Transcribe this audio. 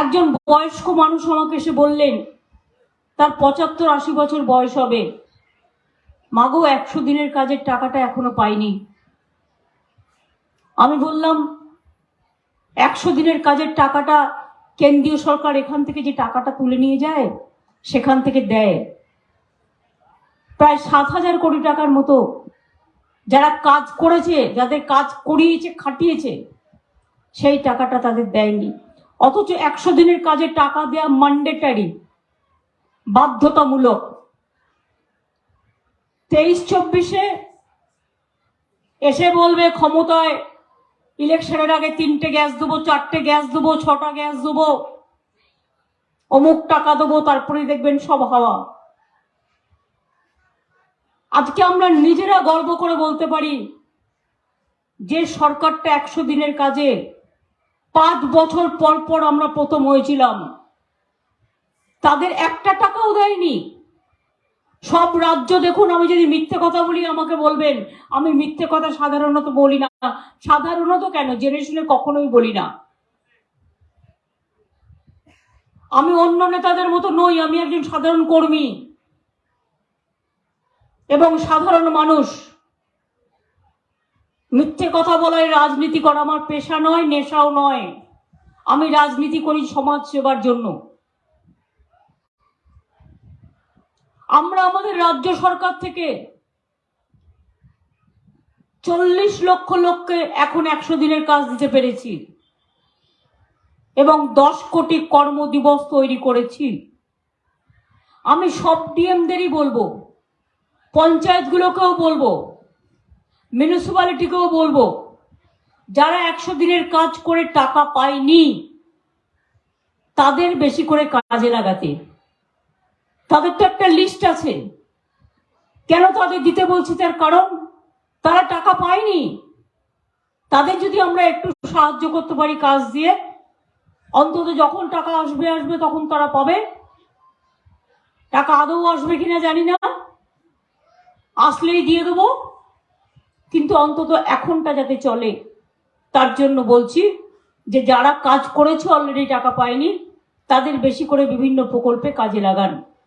একজন বয়স্ক মানুষ আমাকে এসে বললেন, তার পঁচাত্তর আশি বছর বয়স হবে। মাগো একশো দিনের কাজের টাকাটা এখনও পাইনি। আমি বললাম, একশো দিনের কাজের টাকাটা কেন্দ্রীয় সরকার এখান থেকে যে টাকাটা তুলে নিয়ে যায়, সেখান থেকে দেয়। প্রায় সাত হাজার কোটি টাকার মতো যারা কাজ করেছে, যাদের কাজ করিয়েছে, খাটিয়েছে, সেই টাকাটা তাদের দেয়নি। অথচ একশো দিনের কাজে টাকা দেওয়া ম্যান্ডেটারি বাধ্যতামূলক। তেইশ চব্বিশে এসে বলবে, ক্ষমতায় ইলেকশনের আগে তিনটে গ্যাস দেবো, চারটে গ্যাস দেবো, ছটা গ্যাস দেবো, অমুক টাকা দেবো তারপরে দেখবেন সব হাওয়া। আজকে আমরা নিজেরা গর্ব করে বলতে পারি, যে সরকারটা একশো দিনের কাজে পাঁচ বছর পর পর আমরা প্রথম হয়েছিলাম। তাদের একটা টাকাও দেয়নি। সব রাজ্য দেখুন, আমি যদি মিথ্যে কথা বলি, আমাকে বলবেন। আমি মিথ্যে কথা সাধারণত বলি না। সাধারণত কেন? জেনে শুনে কখনোই বলি না। আমি অন্য নেতাদের মতো নই, আমি একজন সাধারণ কর্মী। এবং সাধারণ মানুষ। মিথ্যে কথা বলায় রাজনীতি করা আমার পেশা নয়, নেশাও নয়। আমি রাজনীতি করি সমাজ সেবার জন্য। আমরা আমাদের রাজ্য সরকার থেকে চল্লিশ লক্ষ লোককে এখন একশো দিনের কাজ দিতে পেরেছি এবং দশ কোটি কর্মদিবস তৈরি করেছি। আমি সব ডিএমদেরই বলব, পঞ্চায়েতগুলোকেও বলব মিউনিসিপ্যালিটিকেও বলব, যারা একশো দিনের কাজ করে টাকা পায়নি, তাদের বেশি করে কাজে লাগাতে। তাদের তো একটা লিস্ট আছে। কেন তাদের দিতে বলছি তার কারণ? তারা টাকা পায়নি। তাদের যদি আমরা একটু সাহায্য করতে পারি কাজ দিয়ে, অন্তত যখন টাকা আসবে আসবে তখন তারা পাবে। টাকা আদৌ আসবে কিনা জানি না। আসলেই দিয়ে দেবো। কিন্তু অন্তত এখনটা যাতে চলে, তার জন্য বলছি যে যারা কাজ করেছে অলরেডি টাকা পায়নি, তাদের বেশি করে বিভিন্ন প্রকল্পে কাজে লাগান।